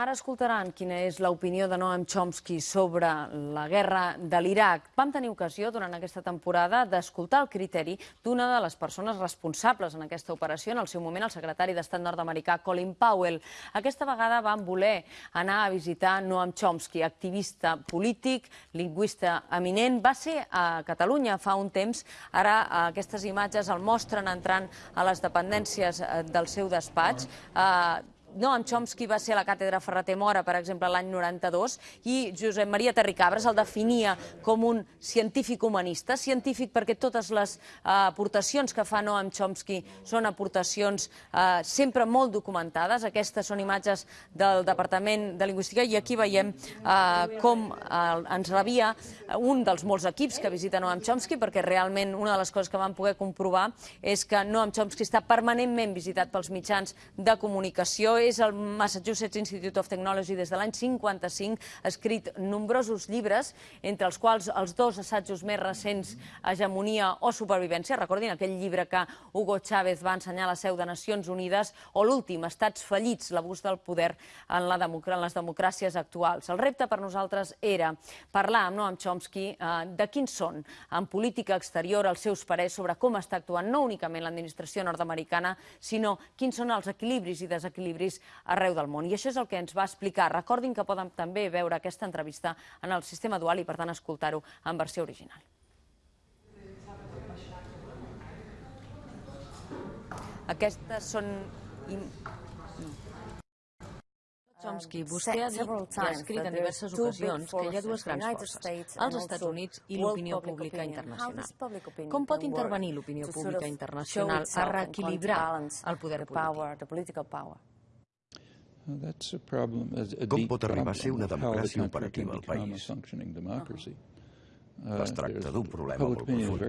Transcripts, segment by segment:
Ara escoltaran quina és l'opinió de Noam Chomsky sobre la guerra de l'Iraq. Vam tenir ocasió durant aquesta temporada d'escoltar el criteri d'una de les persones responsables en aquesta operació, en el seu moment el secretari d'Estat nord-americà Colin Powell. Aquesta vegada van voler anar a visitar Noam Chomsky, activista polític, lingüista eminent. Va ser a Catalunya fa un temps. Ara aquestes imatges el mostren entrant a les dependències eh, del seu despatx. Uh, Noam Chomsky va ser a la càtedra Ferreter Mora, per exemple, l'any 92, i Josep Maria Terricabres el definia com un científic humanista, científic perquè totes les uh, aportacions que fa Noam Chomsky són aportacions uh, sempre molt documentades. Aquestes són imatges del Departament de Lingüística i aquí veiem uh, com ens rebia un dels molts equips que visita Noam Chomsky, perquè realment una de les coses que vam poder comprovar és que Noam Chomsky està permanentment visitat pels mitjans de comunicació és el Massachusetts Institute of Technology des de l'any 55, ha escrit nombrosos llibres, entre els quals els dos assajos més recents, Hegemonia o Supervivència, recordin aquell llibre que Hugo Chávez va ensenyar a la seu de Nacions Unides, o l'últim, Estats fallits, l'abús del poder en, la en les democràcies actuals. El repte per nosaltres era parlar amb Noam Chomsky eh, de quins són en política exterior els seus parers sobre com està actuant no únicament l'administració nord-americana, sinó quins són els equilibris i desequilibris estudis arreu del món. I això és el que ens va explicar. Recordin que poden també veure aquesta entrevista en el sistema dual i, per tant, escoltar-ho en versió original. Aquestes són... Chomsky, vostè ha dit i ha escrit en diverses ocasions que hi ha dues grans forces, els Estats Units i l'opinió pública internacional. Com pot intervenir l'opinió pública internacional a reequilibrar el poder polític? Com pot arribar a ser una democràcia operativa al país? Uh, Es tracta d'un problema molt profund.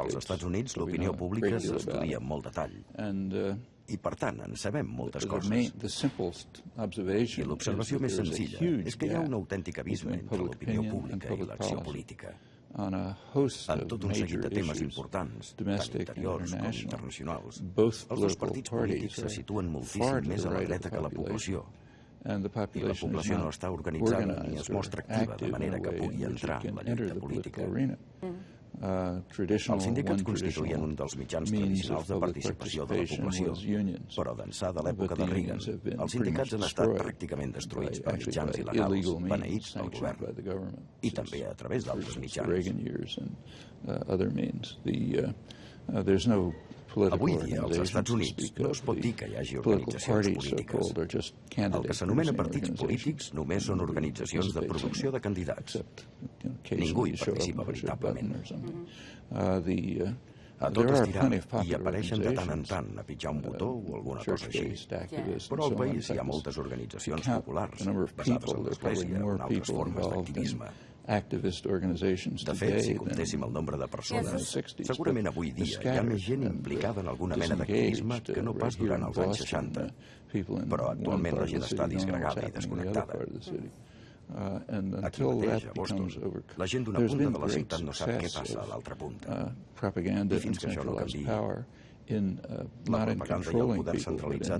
Als Estats Units l'opinió pública s'estudia amb molt detall uh, i, per tant, en sabem moltes coses. I l'observació més senzilla. és que hi ha un autèntic abisme entre l'opinió pública i l'acció política en tot un seguit de temes importants, tant interiors com internacionals. Els dos partits polítics se situen moltíssim més a la dreta que la població, i la població no està organitzada ni es mostra activa de manera que pugui entrar en la lluita política. Els sindicats constituïen un dels mitjans tradicionals de participació de la població, però d'ençà de l'època de Reagan, els sindicats han estat pràcticament destruïts per mitjans il·legals, beneïts pel govern, i també a través d'altres mitjans. Avui dia, als Estats Units, no es pot dir que hi hagi organitzacions polítiques. El que s'anomena partits polítics només són organitzacions de producció de candidats. Ningú hi participa veritablement. A tot estirar, hi apareixen de tant en tant a pitjar un botó o alguna cosa així. Però al país hi ha moltes organitzacions populars, basades en l'Església o en altres formes d'activisme. De fet, si comptéssim el nombre de persones, segurament avui dia hi ha més gent implicada en alguna mena d'activisme que no pas durant els anys 60, però actualment la gent està disgregada i desconnectada. Aquí mateix, a Boston, la gent d'una punta de la ciutat no sap què passa a l'altra punta. I fins que això no canvi, la propaganda i el poder centralitzat